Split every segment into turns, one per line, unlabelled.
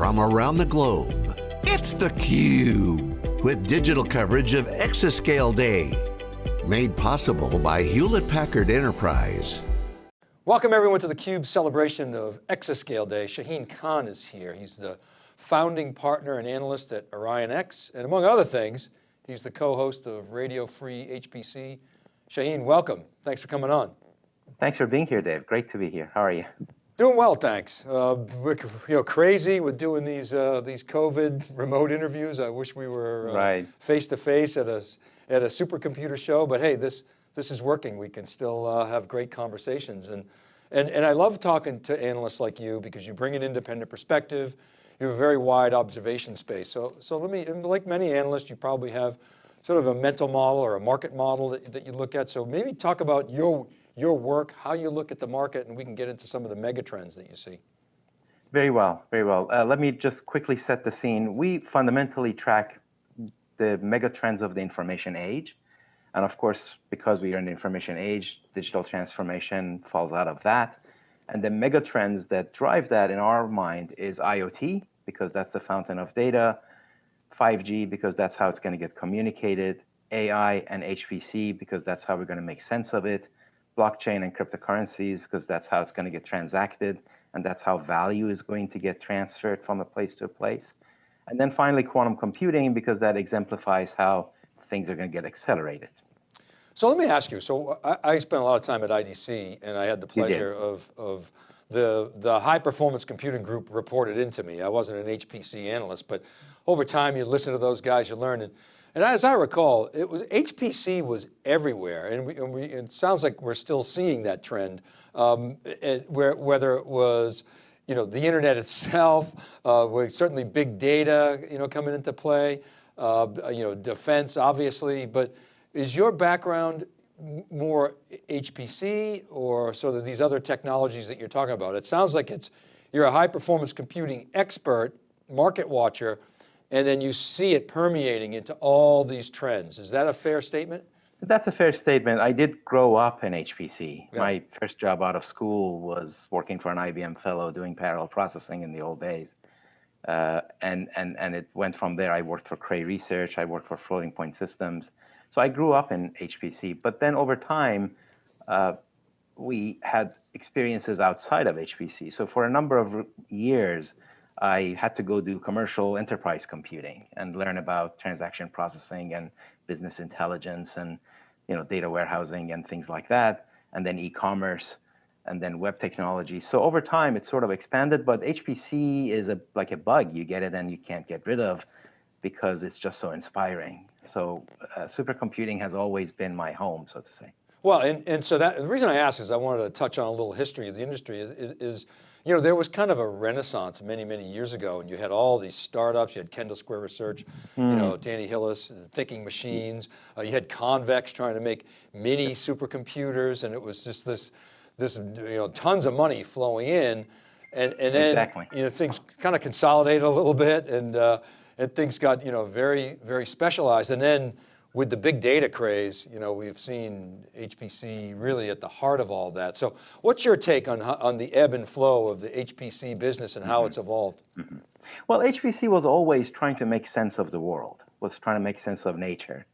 from around the globe. It's theCUBE, with digital coverage of Exascale Day. Made possible by Hewlett Packard Enterprise.
Welcome everyone to theCUBE celebration of Exascale Day. Shaheen Khan is here. He's the founding partner and analyst at OrionX, and among other things, he's the co-host of Radio Free HPC. Shaheen, welcome. Thanks for coming on.
Thanks for being here, Dave. Great to be here. How are you?
Doing well, thanks. Uh, we're you know, crazy with doing these uh, these COVID remote interviews. I wish we were uh,
right.
face to face at a at a supercomputer show, but hey, this this is working. We can still uh, have great conversations, and and and I love talking to analysts like you because you bring an independent perspective. You have a very wide observation space. So so let me, like many analysts, you probably have sort of a mental model or a market model that, that you look at. So maybe talk about your your work, how you look at the market, and we can get into some of the mega trends that you see.
Very well, very well. Uh, let me just quickly set the scene. We fundamentally track the mega trends of the information age. And of course, because we are in the information age, digital transformation falls out of that. And the mega trends that drive that in our mind is IoT, because that's the fountain of data, 5G, because that's how it's going to get communicated, AI and HPC, because that's how we're going to make sense of it, blockchain and cryptocurrencies because that's how it's going to get transacted and that's how value is going to get transferred from a place to a place. And then finally, quantum computing because that exemplifies how things are going to get accelerated.
So let me ask you, so I, I spent a lot of time at IDC and I had the pleasure of, of the, the high performance computing group reported into me. I wasn't an HPC analyst, but over time you listen to those guys, you learn. And and as I recall, it was HPC was everywhere, and, we, and we, it sounds like we're still seeing that trend. Um, it, where, whether it was, you know, the internet itself, uh, with certainly big data, you know, coming into play, uh, you know, defense, obviously. But is your background more HPC or sort of these other technologies that you're talking about? It sounds like it's you're a high performance computing expert, market watcher, and then you see it permeating into all these trends. Is that a fair statement?
That's a fair statement. I did grow up in HPC. Yeah. My first job out of school was working for an IBM fellow doing parallel processing in the old days. Uh, and, and, and it went from there. I worked for Cray Research. I worked for Floating Point Systems. So I grew up in HPC. But then over time, uh, we had experiences outside of HPC. So for a number of years, I had to go do commercial enterprise computing and learn about transaction processing and business intelligence and you know data warehousing and things like that, and then e-commerce and then web technology. So over time, it sort of expanded, but HPC is a, like a bug. You get it and you can't get rid of because it's just so inspiring. So uh, supercomputing has always been my home, so to say.
Well, and, and so that the reason I ask is I wanted to touch on a little history of the industry is, is, is you know, there was kind of a renaissance many, many years ago and you had all these startups, you had Kendall Square Research, mm. you know, hmm. Danny Hillis, Thinking Machines, uh, you had Convex trying to make mini supercomputers and it was just this, this, you know, tons of money flowing in. And, and then,
exactly.
you know, things kind of consolidated a little bit and, uh, and things got, you know, very, very specialized. And then with the big data craze, you know, we've seen HPC really at the heart of all that. So what's your take on, on the ebb and flow of the HPC business and how mm -hmm. it's evolved? Mm -hmm.
Well, HPC was always trying to make sense of the world, was trying to make sense of nature.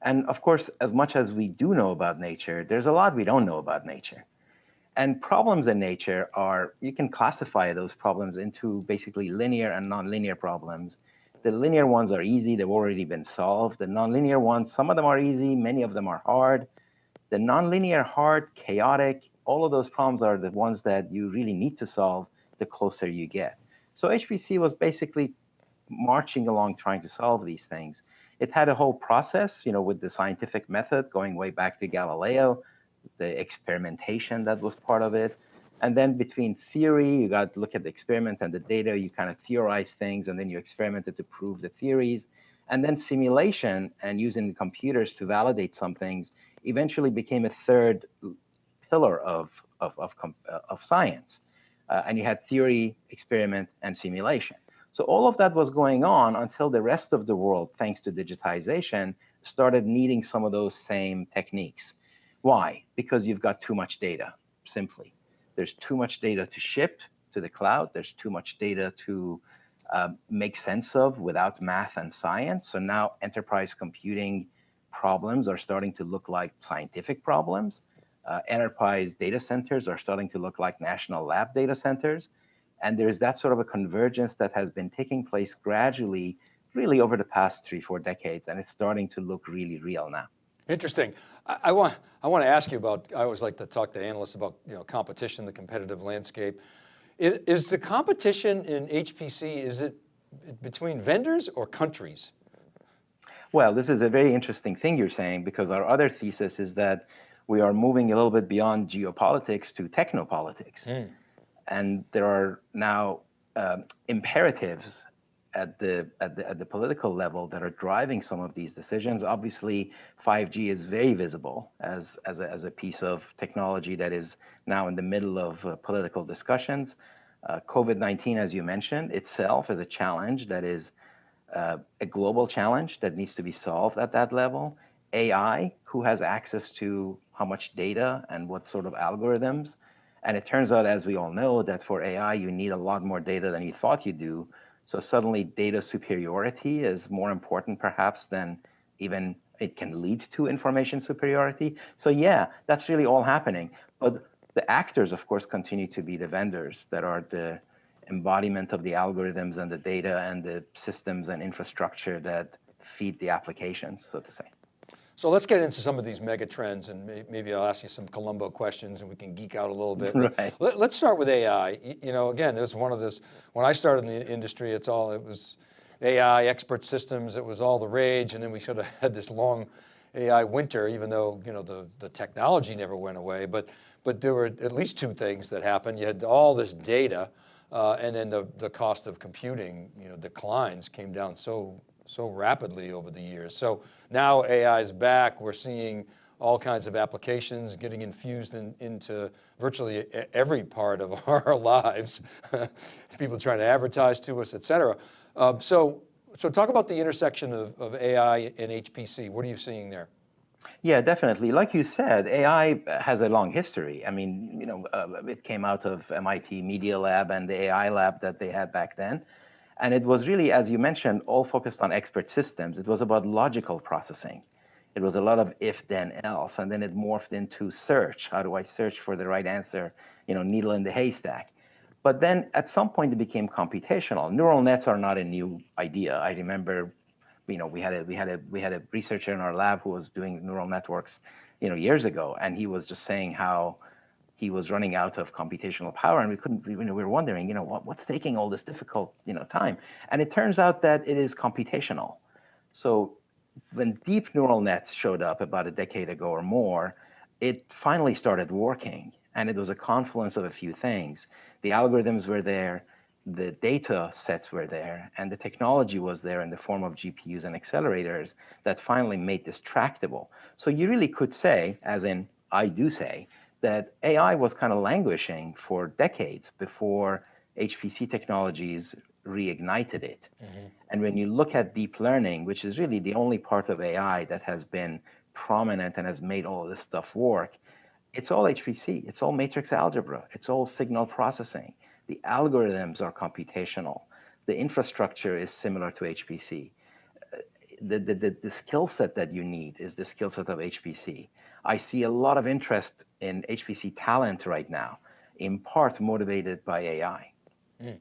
And of course, as much as we do know about nature, there's a lot we don't know about nature. And problems in nature are, you can classify those problems into basically linear and nonlinear problems the linear ones are easy. They've already been solved. The nonlinear ones, some of them are easy. Many of them are hard. The nonlinear, hard, chaotic, all of those problems are the ones that you really need to solve the closer you get. So HPC was basically marching along trying to solve these things. It had a whole process, you know, with the scientific method going way back to Galileo, the experimentation that was part of it, and then between theory, you got to look at the experiment and the data, you kind of theorize things, and then you experimented to prove the theories. And then simulation and using the computers to validate some things eventually became a third pillar of, of, of, of science. Uh, and you had theory, experiment, and simulation. So all of that was going on until the rest of the world, thanks to digitization, started needing some of those same techniques. Why? Because you've got too much data, simply. There's too much data to ship to the cloud. There's too much data to uh, make sense of without math and science. So now enterprise computing problems are starting to look like scientific problems. Uh, enterprise data centers are starting to look like national lab data centers. And there's that sort of a convergence that has been taking place gradually, really over the past three, four decades, and it's starting to look really real now.
Interesting. I, I, want, I want to ask you about, I always like to talk to analysts about you know, competition, the competitive landscape. Is, is the competition in HPC, is it between vendors or countries?
Well, this is a very interesting thing you're saying because our other thesis is that we are moving a little bit beyond geopolitics to technopolitics. Mm. And there are now um, imperatives at the, at, the, at the political level that are driving some of these decisions. Obviously, 5G is very visible as, as, a, as a piece of technology that is now in the middle of uh, political discussions. Uh, COVID-19, as you mentioned, itself is a challenge that is uh, a global challenge that needs to be solved at that level. AI, who has access to how much data and what sort of algorithms. And it turns out, as we all know, that for AI, you need a lot more data than you thought you do. So suddenly data superiority is more important perhaps than even it can lead to information superiority. So yeah, that's really all happening. But the actors, of course, continue to be the vendors that are the embodiment of the algorithms and the data and the systems and infrastructure that feed the applications, so to say.
So let's get into some of these mega trends and maybe I'll ask you some Columbo questions and we can geek out a little bit.
Right.
Let, us start with AI. You know, again, it was one of this, when I started in the industry, it's all, it was AI, expert systems, it was all the rage and then we should have had this long AI winter, even though, you know, the, the technology never went away, but, but there were at least two things that happened. You had all this data uh, and then the, the cost of computing, you know, declines came down so so rapidly over the years. So now AI is back. We're seeing all kinds of applications getting infused in, into virtually every part of our lives. People trying to advertise to us, et cetera. Um, so, so talk about the intersection of, of AI and HPC. What are you seeing there?
Yeah, definitely. Like you said, AI has a long history. I mean, you know, uh, it came out of MIT Media Lab and the AI lab that they had back then. And it was really, as you mentioned, all focused on expert systems. It was about logical processing. It was a lot of if, then, else, and then it morphed into search. How do I search for the right answer? You know, needle in the haystack. But then at some point it became computational. Neural nets are not a new idea. I remember, you know, we had a we had a we had a researcher in our lab who was doing neural networks, you know, years ago, and he was just saying how he was running out of computational power and we couldn't, you know, we were wondering, you know, what, what's taking all this difficult, you know, time? And it turns out that it is computational. So when deep neural nets showed up about a decade ago or more, it finally started working. And it was a confluence of a few things. The algorithms were there, the data sets were there, and the technology was there in the form of GPUs and accelerators that finally made this tractable. So you really could say, as in I do say, that AI was kind of languishing for decades before HPC technologies reignited it. Mm -hmm. And when you look at deep learning, which is really the only part of AI that has been prominent and has made all this stuff work, it's all HPC, it's all matrix algebra, it's all signal processing. The algorithms are computational. The infrastructure is similar to HPC. The, the, the, the skill set that you need is the skill set of HPC. I see a lot of interest in HPC talent right now, in part motivated by AI. Mm.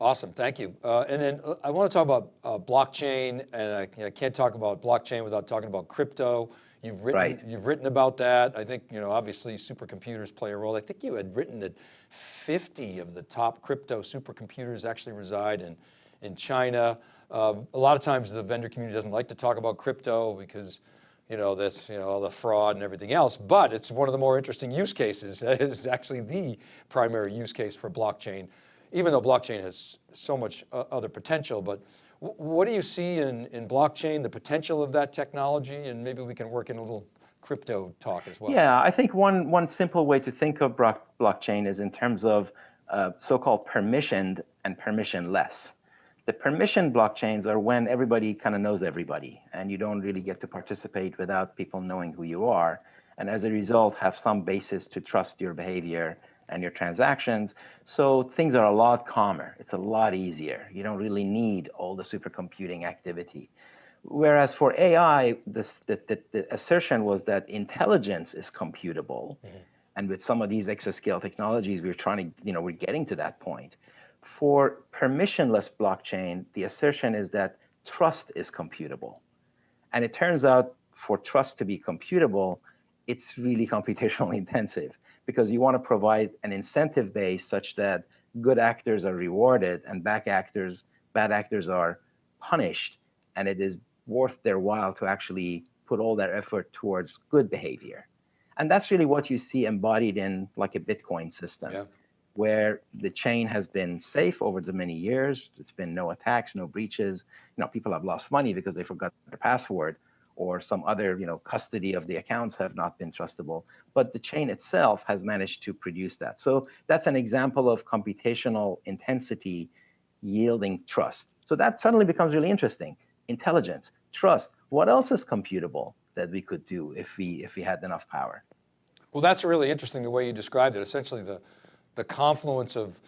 Awesome, thank you. Uh, and then uh, I want to talk about uh, blockchain, and I, I, can't talk about blockchain without talking about crypto. You've written, right. you've written about that. I think, you know, obviously supercomputers play a role. I think you had written that 50 of the top crypto supercomputers actually reside in, in China. Um, a lot of times the vendor community doesn't like to talk about crypto because you know, that's, you know, all the fraud and everything else, but it's one of the more interesting use cases. It is actually the primary use case for blockchain, even though blockchain has so much uh, other potential, but what do you see in, in blockchain, the potential of that technology, and maybe we can work in a little crypto talk as well.
Yeah, I think one, one simple way to think of blockchain is in terms of uh, so-called permissioned and permissionless. The permission blockchains are when everybody kind of knows everybody and you don't really get to participate without people knowing who you are. And as a result, have some basis to trust your behavior and your transactions. So things are a lot calmer. It's a lot easier. You don't really need all the supercomputing activity. Whereas for AI, this, the, the, the, assertion was that intelligence is computable. Mm -hmm. And with some of these exascale technologies, we're trying to, you know, we're getting to that point. For permissionless blockchain, the assertion is that trust is computable. And it turns out for trust to be computable, it's really computationally intensive because you want to provide an incentive base such that good actors are rewarded and bad actors, bad actors are punished, and it is worth their while to actually put all their effort towards good behavior. And that's really what you see embodied in like a Bitcoin system, yeah. Where the chain has been safe over the many years. It's been no attacks, no breaches. You know, people have lost money because they forgot their password, or some other you know, custody of the accounts have not been trustable. But the chain itself has managed to produce that. So that's an example of computational intensity yielding trust. So that suddenly becomes really interesting. Intelligence, trust, what else is computable that we could do if we, if we had enough power?
Well, that's really interesting the way you described it. Essentially the, the confluence of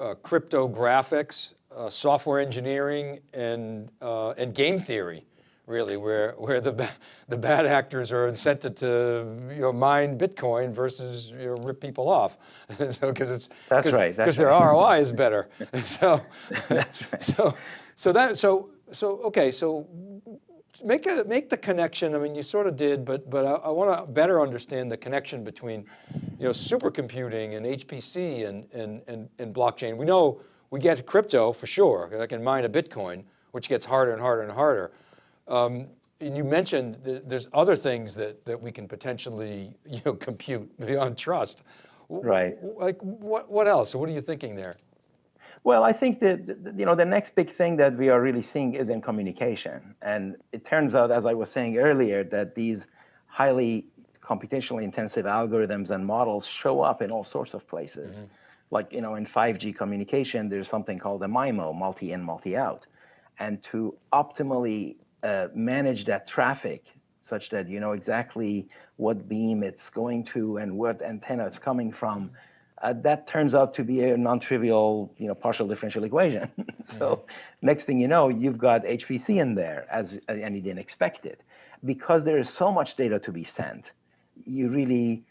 uh, cryptographics, uh, software engineering, and, uh, and game theory really, where, where the, the bad actors are incented to you know, mine Bitcoin versus you know, rip people off. so, because it's,
that's cause, right.
Because their ROI is better. so, that's right. So, so that, so, so, okay, so make a, make the connection. I mean, you sort of did, but, but I, I want to better understand the connection between, you know, supercomputing and HPC and, and, and, and blockchain. We know we get crypto for sure. I can mine a Bitcoin, which gets harder and harder and harder. Um, and you mentioned there's other things that, that we can potentially you know, compute beyond trust.
Right.
Like what, what else? What are you thinking there?
Well, I think that you know the next big thing that we are really seeing is in communication. And it turns out, as I was saying earlier, that these highly computationally intensive algorithms and models show up in all sorts of places. Mm -hmm. Like, you know, in 5G communication, there's something called a MIMO, multi-in, multi-out. And to optimally uh, manage that traffic such that you know exactly what beam it's going to and what antenna it's coming from, uh, that turns out to be a non-trivial, you know, partial differential equation. so mm -hmm. next thing you know, you've got HPC in there, as and you didn't expect it. Because there is so much data to be sent, you really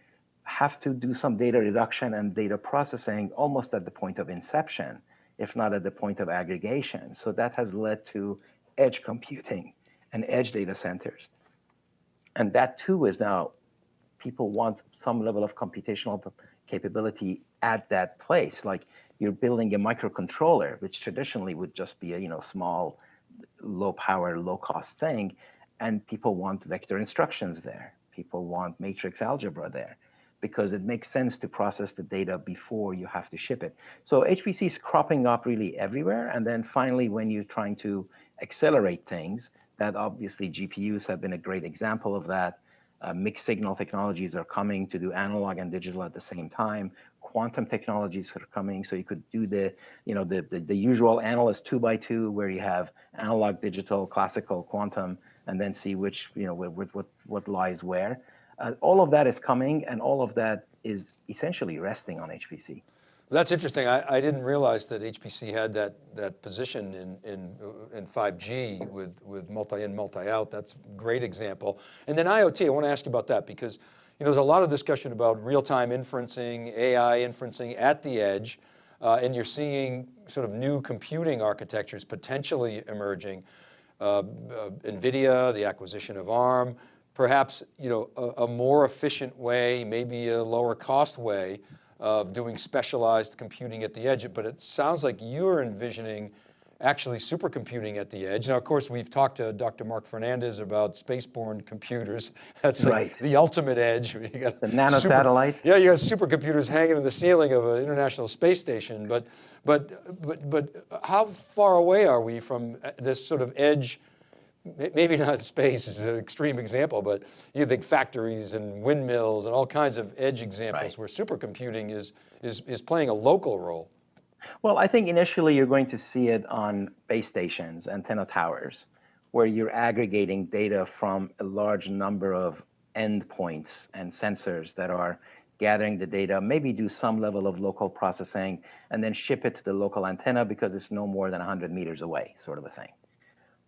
have to do some data reduction and data processing almost at the point of inception, if not at the point of aggregation. So that has led to edge computing and edge data centers. And that too is now, people want some level of computational capability at that place. Like you're building a microcontroller, which traditionally would just be a you know small, low power, low cost thing. And people want vector instructions there. People want matrix algebra there because it makes sense to process the data before you have to ship it. So HPC is cropping up really everywhere. And then finally, when you're trying to accelerate things, that obviously GPUs have been a great example of that. Uh, mixed signal technologies are coming to do analog and digital at the same time. Quantum technologies are coming, so you could do the, you know, the, the, the usual analyst two by two, where you have analog, digital, classical, quantum, and then see which, you know, what, what, what lies where. Uh, all of that is coming, and all of that is essentially resting on HPC.
That's interesting. I, I, didn't realize that HPC had that that position in in in 5G with with multi-in, multi-out. That's a great example. And then IoT. I want to ask you about that because you know there's a lot of discussion about real-time inferencing, AI inferencing at the edge, uh, and you're seeing sort of new computing architectures potentially emerging. Uh, uh, NVIDIA, the acquisition of ARM, perhaps you know a, a more efficient way, maybe a lower cost way of doing specialized computing at the edge, but it sounds like you're envisioning actually supercomputing at the edge. Now, of course, we've talked to Dr. Mark Fernandez about spaceborne computers. That's right. the ultimate edge.
You got the nanosatellites.
yeah, you got supercomputers hanging in the ceiling of an International Space Station. But, but, but, but how far away are we from this sort of edge maybe not space is an extreme example, but you think factories and windmills and all kinds of edge examples right. where supercomputing is, is, is playing a local role.
Well, I think initially you're going to see it on base stations, antenna towers, where you're aggregating data from a large number of endpoints and sensors that are gathering the data, maybe do some level of local processing, and then ship it to the local antenna because it's no more than 100 meters away, sort of a thing.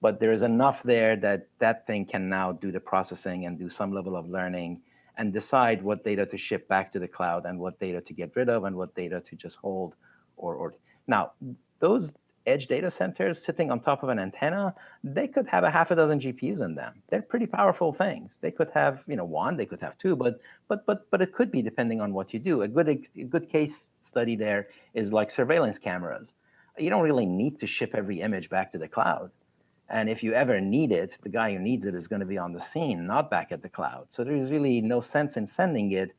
But there is enough there that that thing can now do the processing and do some level of learning and decide what data to ship back to the cloud and what data to get rid of and what data to just hold. Or, or Now, those edge data centers sitting on top of an antenna, they could have a half a dozen GPUs in them. They're pretty powerful things. They could have, you know, one, they could have two, but but but but it could be depending on what you do. A good a good case study there is like surveillance cameras. You don't really need to ship every image back to the cloud. And if you ever need it, the guy who needs it is going to be on the scene, not back at the cloud. So there is really no sense in sending it,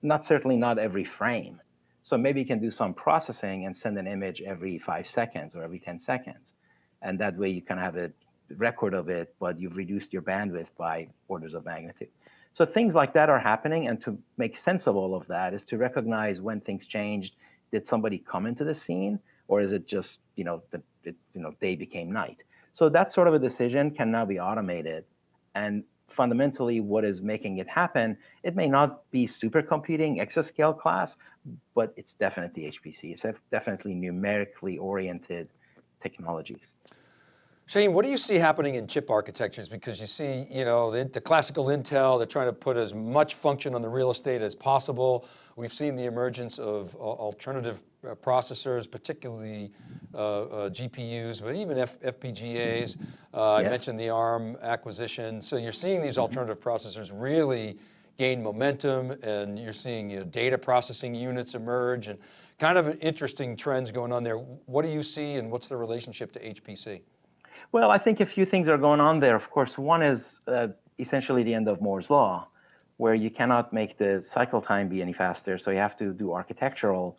not certainly not every frame. So maybe you can do some processing and send an image every five seconds or every 10 seconds. And that way you can have a record of it, but you've reduced your bandwidth by orders of magnitude. So things like that are happening, and to make sense of all of that is to recognize when things changed. Did somebody come into the scene, or is it just you know the it, you know day became night? So that sort of a decision can now be automated, and fundamentally what is making it happen, it may not be supercomputing exascale class, but it's definitely HPC. It's definitely numerically oriented technologies.
Shaheen, what do you see happening in chip architectures? Because you see, you know, the, the, classical Intel, they're trying to put as much function on the real estate as possible. We've seen the emergence of uh, alternative uh, processors, particularly uh, uh, GPUs, but even F FPGAs. Uh, yes. I mentioned the ARM acquisition. So you're seeing these alternative processors really gain momentum and you're seeing you know, data processing units emerge and kind of interesting trends going on there. What do you see and what's the relationship to HPC?
Well, I think a few things are going on there. Of course, one is uh, essentially the end of Moore's law, where you cannot make the cycle time be any faster, so you have to do architectural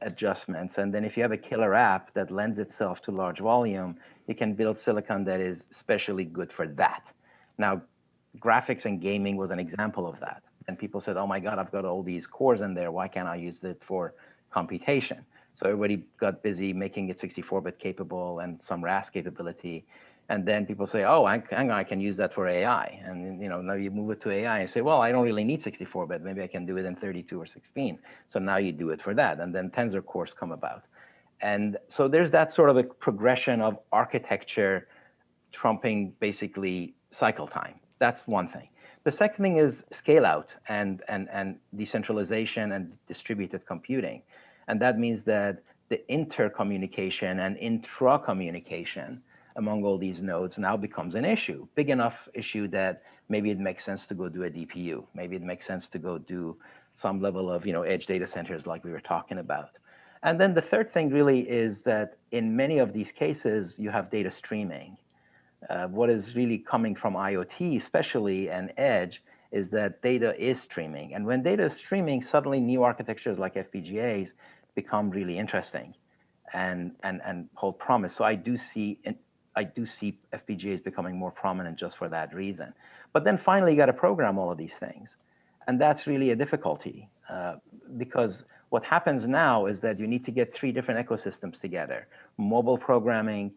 adjustments. And then if you have a killer app that lends itself to large volume, you can build silicon that is especially good for that. Now, graphics and gaming was an example of that. And people said, oh my God, I've got all these cores in there. Why can't I use it for computation? So everybody got busy making it 64-bit capable and some RAS capability. And then people say, oh, I, I can use that for AI. And you know, now you move it to AI and say, well, I don't really need 64-bit. Maybe I can do it in 32 or 16. So now you do it for that. And then tensor cores come about. And so there's that sort of a progression of architecture trumping basically cycle time. That's one thing. The second thing is scale out and, and, and decentralization and distributed computing. And that means that the intercommunication and intra-communication among all these nodes now becomes an issue, big enough issue that maybe it makes sense to go do a DPU. Maybe it makes sense to go do some level of you know, edge data centers like we were talking about. And then the third thing really is that in many of these cases, you have data streaming. Uh, what is really coming from IoT especially and edge is that data is streaming. And when data is streaming, suddenly new architectures like FPGAs become really interesting and, and, and hold promise. So I do see I do see FPGAs becoming more prominent just for that reason. But then finally, you got to program all of these things. And that's really a difficulty uh, because what happens now is that you need to get three different ecosystems together, mobile programming,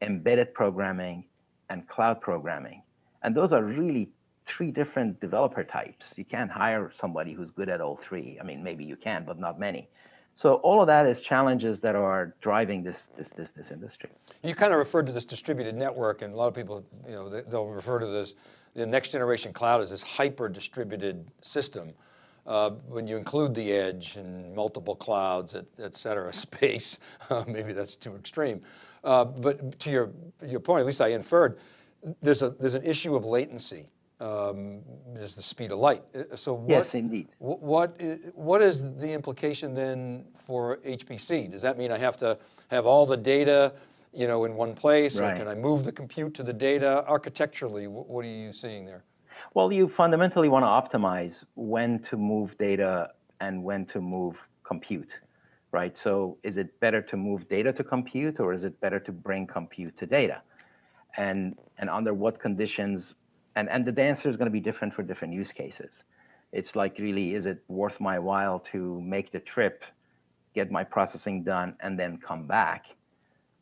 embedded programming, and cloud programming. And those are really three different developer types. You can't hire somebody who's good at all three. I mean, maybe you can, but not many. So all of that is challenges that are driving this, this, this, this industry.
You kind of referred to this distributed network and a lot of people, you know, they'll refer to this, the next generation cloud as this hyper distributed system. Uh, when you include the edge and multiple clouds, et, et cetera, space, maybe that's too extreme. Uh, but to your, your point, at least I inferred, there's, a, there's an issue of latency um, is the speed of light. Uh, so what,
yes, indeed.
What, what is the implication then for HPC? Does that mean I have to have all the data you know, in one place right. or can I move the compute to the data? Architecturally, what are you seeing there?
Well, you fundamentally want to optimize when to move data and when to move compute, right? So is it better to move data to compute or is it better to bring compute to data? And, and under what conditions and, and the answer is going to be different for different use cases. It's like really, is it worth my while to make the trip, get my processing done, and then come back?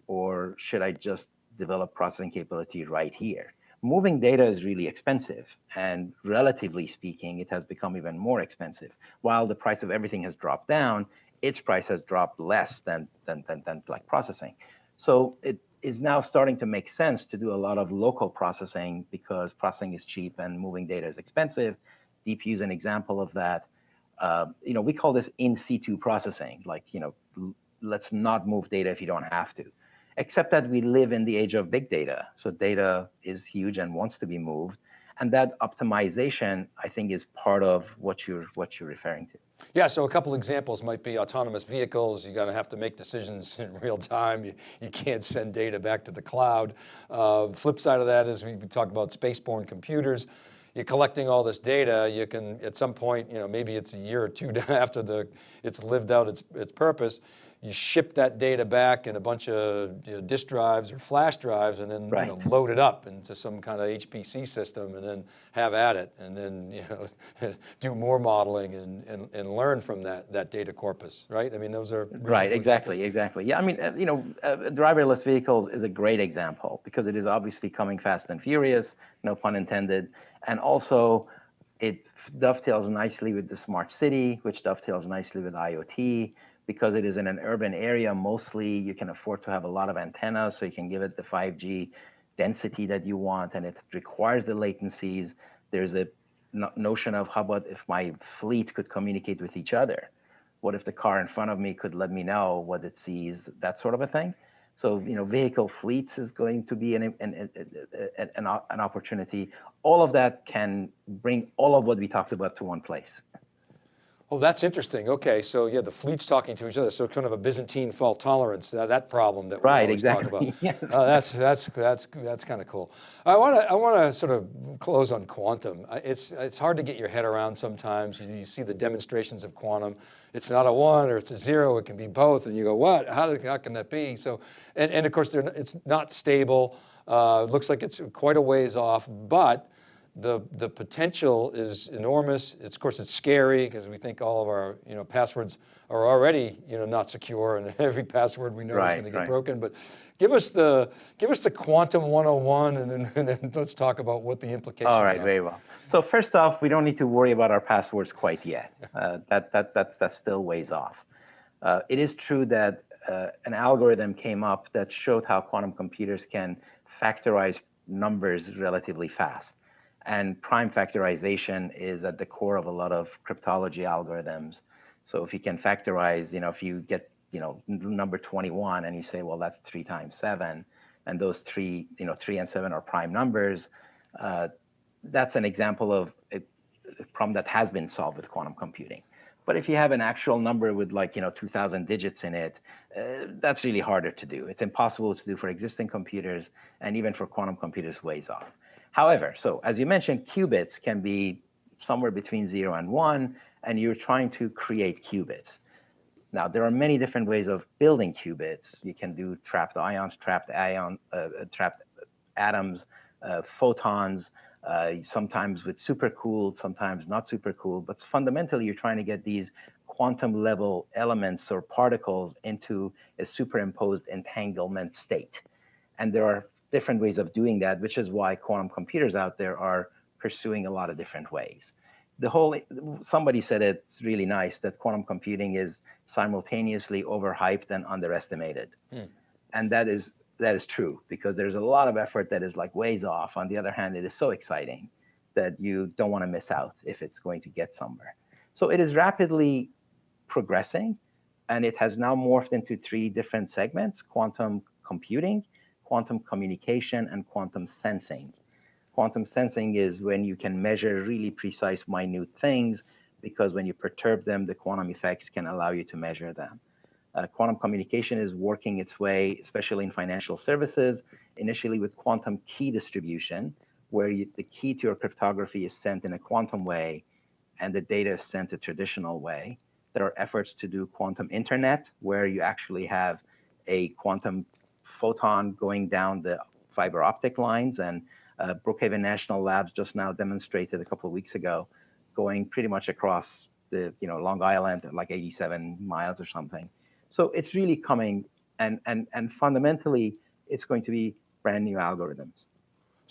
Or should I just develop processing capability right here? moving data is really expensive, and relatively speaking, it has become even more expensive. While the price of everything has dropped down, its price has dropped less than, than, than, than like processing. So it is now starting to make sense to do a lot of local processing because processing is cheap and moving data is expensive. DPU is an example of that. Uh, you know, we call this in situ processing, like, you know, let's not move data if you don't have to except that we live in the age of big data. So data is huge and wants to be moved. And that optimization, I think, is part of what you're, what you're referring to.
Yeah, so a couple examples might be autonomous vehicles. You're going to have to make decisions in real time. You, you can't send data back to the cloud. Uh, flip side of that is we talk about spaceborne computers. You're collecting all this data. You can, at some point, you know, maybe it's a year or two after the, it's lived out its, its purpose you ship that data back in a bunch of you know, disk drives or flash drives and then right. you know, load it up into some kind of HPC system and then have at it and then you know, do more modeling and, and, and learn from that, that data corpus, right? I mean, those are-
Right, exactly, exactly. Yeah, I mean, uh, you know, uh, driverless vehicles is a great example because it is obviously coming fast and furious, no pun intended, and also it dovetails nicely with the smart city, which dovetails nicely with IoT, because it is in an urban area, mostly you can afford to have a lot of antennas, so you can give it the 5G density that you want, and it requires the latencies. There's a notion of how about if my fleet could communicate with each other? What if the car in front of me could let me know what it sees, that sort of a thing? So, you know, vehicle fleets is going to be an, an, an, an, an opportunity. All of that can bring all of what we talked about to one place.
Oh, that's interesting. Okay, so yeah, the fleets talking to each other, so kind of a Byzantine fault tolerance, that, that problem that we
right,
always
exactly.
talk about.
yes.
Uh, that's that's that's that's kind of cool. I want to I want to sort of close on quantum. It's it's hard to get your head around sometimes. You, you, see the demonstrations of quantum. It's not a one or it's a zero. It can be both, and you go, what? How, how can that be? So, and and of course, it's not stable. Uh, looks like it's quite a ways off, but the, the potential is enormous. It's, of course, it's scary because we think all of our you know, passwords are already you know, not secure and every password we know right, is going to get right. broken. But give us the, give us the quantum 101 and then, and then let's talk about what the implications are.
All right,
are.
very well. So first off, we don't need to worry about our passwords quite yet. Uh, that, that, that's, that's still ways off. Uh, it is true that uh, an algorithm came up that showed how quantum computers can factorize numbers relatively fast. And prime factorization is at the core of a lot of cryptology algorithms. So if you can factorize, you know, if you get, you know, number 21 and you say, well, that's three times seven, and those three, you know, three and seven are prime numbers, uh, that's an example of a, problem that has been solved with quantum computing. But if you have an actual number with like, you know, 2000 digits in it, uh, that's really harder to do. It's impossible to do for existing computers and even for quantum computers ways off. However, so as you mentioned, qubits can be somewhere between zero and one, and you're trying to create qubits. Now, there are many different ways of building qubits. You can do trapped ions, trapped ion, uh, uh trapped atoms, uh, photons, uh, sometimes with supercooled, sometimes not supercooled, but fundamentally you're trying to get these quantum level elements or particles into a superimposed entanglement state. And there are different ways of doing that, which is why quantum computers out there are pursuing a lot of different ways. The whole, somebody said it's really nice that quantum computing is simultaneously overhyped and underestimated. Hmm. And that is, that is true because there's a lot of effort that is like ways off. On the other hand, it is so exciting that you don't want to miss out if it's going to get somewhere. So it is rapidly progressing and it has now morphed into three different segments, quantum computing, quantum communication and quantum sensing. Quantum sensing is when you can measure really precise, minute things, because when you perturb them, the quantum effects can allow you to measure them. Uh, quantum communication is working its way, especially in financial services, initially with quantum key distribution, where you, the key to your cryptography is sent in a quantum way, and the data is sent a traditional way. There are efforts to do quantum internet, where you actually have a quantum photon going down the fiber optic lines. And uh, Brookhaven National Labs just now demonstrated a couple of weeks ago, going pretty much across the you know Long Island, like 87 miles or something. So it's really coming, and and and fundamentally, it's going to be brand new algorithms.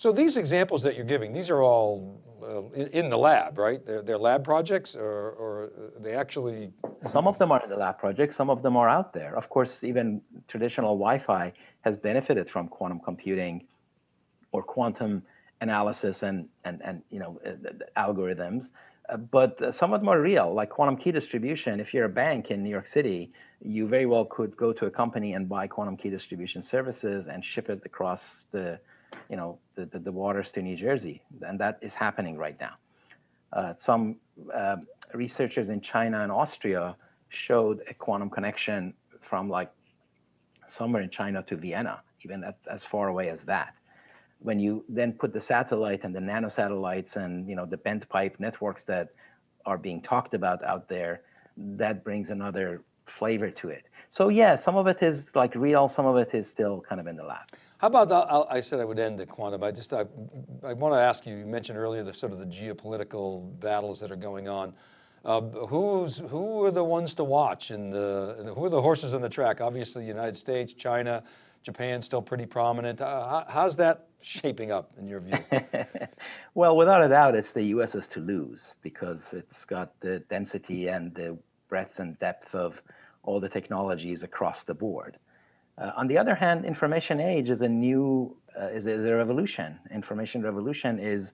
So these examples that you're giving, these are all uh, in, the lab, right? They're, they're lab projects or, or they actually,
Some of them are in the lab projects, some of them are out there. Of course, even traditional Wi-Fi has benefited from quantum computing or quantum analysis and, and, and you know, uh, algorithms. Uh, but uh, some of them are real, like quantum key distribution. If you're a bank in New York City, you very well could go to a company and buy quantum key distribution services and ship it across the, you know, the, the, the waters to New Jersey. And that is happening right now. Uh, some uh, researchers in China and Austria showed a quantum connection from like somewhere in China to Vienna, even at, as far away as that. When you then put the satellite and the nanosatellites and you know the bent pipe networks that are being talked about out there, that brings another flavor to it. So yeah, some of it is like real, some of it is still kind of in the lab.
how about, I'll- I said I would end the quantum. I just, I, I want to ask you, you mentioned earlier the sort of the geopolitical battles that are going on. Uh, who's, who are the ones to watch and the, who are the horses on the track? Obviously, the United States, China, Japan still pretty prominent. Uh, how- how's that shaping up in your view?
Well, without a doubt, it's the US's to lose because it's got the density and the breadth and depth of all the technologies across the board. Uh, on the other hand, information age is a new, uh, is, a, is a revolution. Information revolution is,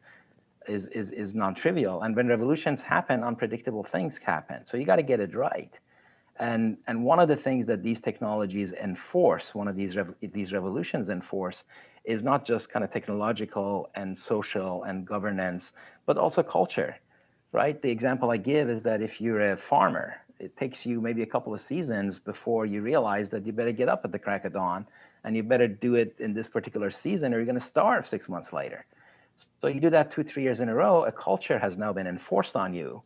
is, is, is non-trivial. And when revolutions happen, unpredictable things happen. So you got to get it right. And, and one of the things that these technologies enforce, one of these, rev these revolutions enforce, is not just kind of technological and social and governance, but also culture, right? The example I give is that if you're a farmer, it takes you maybe a couple of seasons before you realize that you better get up at the crack of dawn and you better do it in this particular season or you're going to starve six months later. So you do that two, three years in a row, a culture has now been enforced on you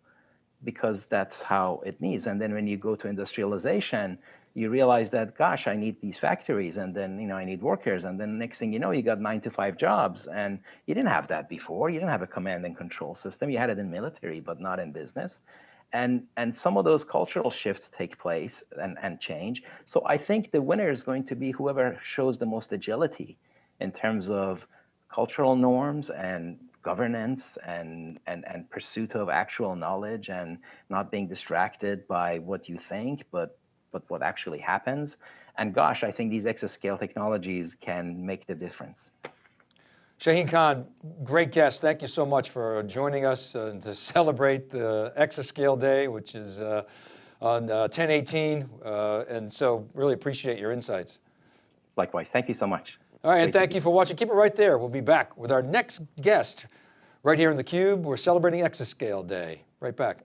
because that's how it needs. And then when you go to industrialization, you realize that, gosh, I need these factories, and then you know I need workers, and then next thing you know, you got nine to five jobs, and you didn't have that before. You didn't have a command and control system. You had it in military, but not in business. And and some of those cultural shifts take place and, and change. So I think the winner is going to be whoever shows the most agility in terms of cultural norms and governance and, and, and pursuit of actual knowledge and not being distracted by what you think, but, but what actually happens. And gosh, I think these exascale technologies can make the difference.
Shaheen Khan, great guest. Thank you so much for joining us uh, to celebrate the Exascale Day, which is uh, on uh, 1018. Uh, and so really appreciate your insights.
Likewise, thank you so much.
All right, and
Great to
thank you for watching. Keep it right there. We'll be back with our next guest right here in theCUBE. We're celebrating Exascale Day. Right back.